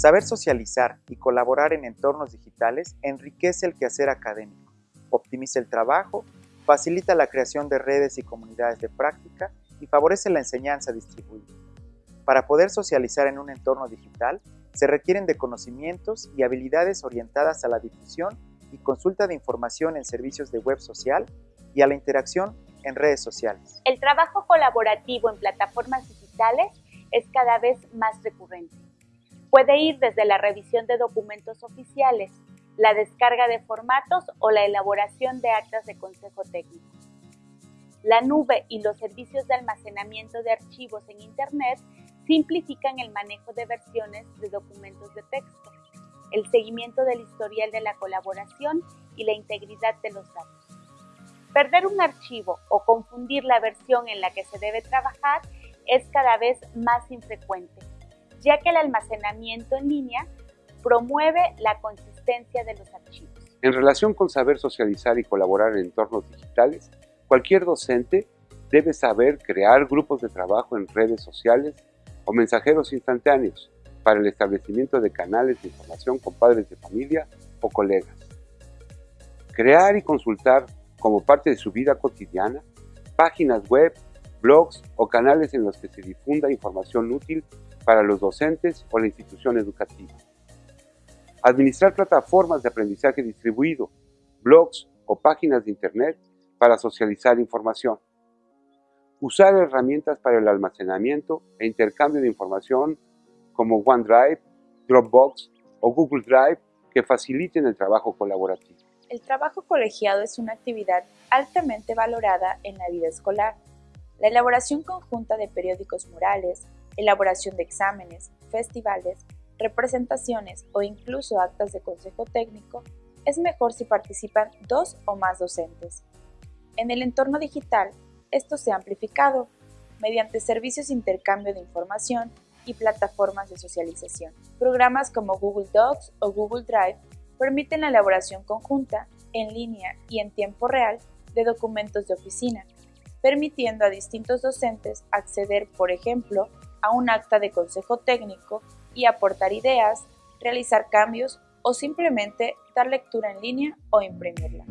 Saber socializar y colaborar en entornos digitales enriquece el quehacer académico, optimiza el trabajo, facilita la creación de redes y comunidades de práctica y favorece la enseñanza distribuida. Para poder socializar en un entorno digital, se requieren de conocimientos y habilidades orientadas a la difusión y consulta de información en servicios de web social y a la interacción en redes sociales. El trabajo colaborativo en plataformas digitales es cada vez más recurrente. Puede ir desde la revisión de documentos oficiales, la descarga de formatos o la elaboración de actas de consejo técnico. La nube y los servicios de almacenamiento de archivos en Internet simplifican el manejo de versiones de documentos de texto, el seguimiento del historial de la colaboración y la integridad de los datos. Perder un archivo o confundir la versión en la que se debe trabajar es cada vez más infrecuente ya que el almacenamiento en línea promueve la consistencia de los archivos. En relación con saber socializar y colaborar en entornos digitales, cualquier docente debe saber crear grupos de trabajo en redes sociales o mensajeros instantáneos para el establecimiento de canales de información con padres de familia o colegas. Crear y consultar como parte de su vida cotidiana páginas web, blogs o canales en los que se difunda información útil para los docentes o la institución educativa. Administrar plataformas de aprendizaje distribuido, blogs o páginas de Internet para socializar información. Usar herramientas para el almacenamiento e intercambio de información como OneDrive, Dropbox o Google Drive que faciliten el trabajo colaborativo. El trabajo colegiado es una actividad altamente valorada en la vida escolar. La elaboración conjunta de periódicos murales, elaboración de exámenes, festivales, representaciones o incluso actas de consejo técnico, es mejor si participan dos o más docentes. En el entorno digital, esto se ha amplificado mediante servicios de intercambio de información y plataformas de socialización. Programas como Google Docs o Google Drive permiten la elaboración conjunta, en línea y en tiempo real de documentos de oficina, permitiendo a distintos docentes acceder, por ejemplo, a un acta de consejo técnico y aportar ideas, realizar cambios o simplemente dar lectura en línea o imprimirla.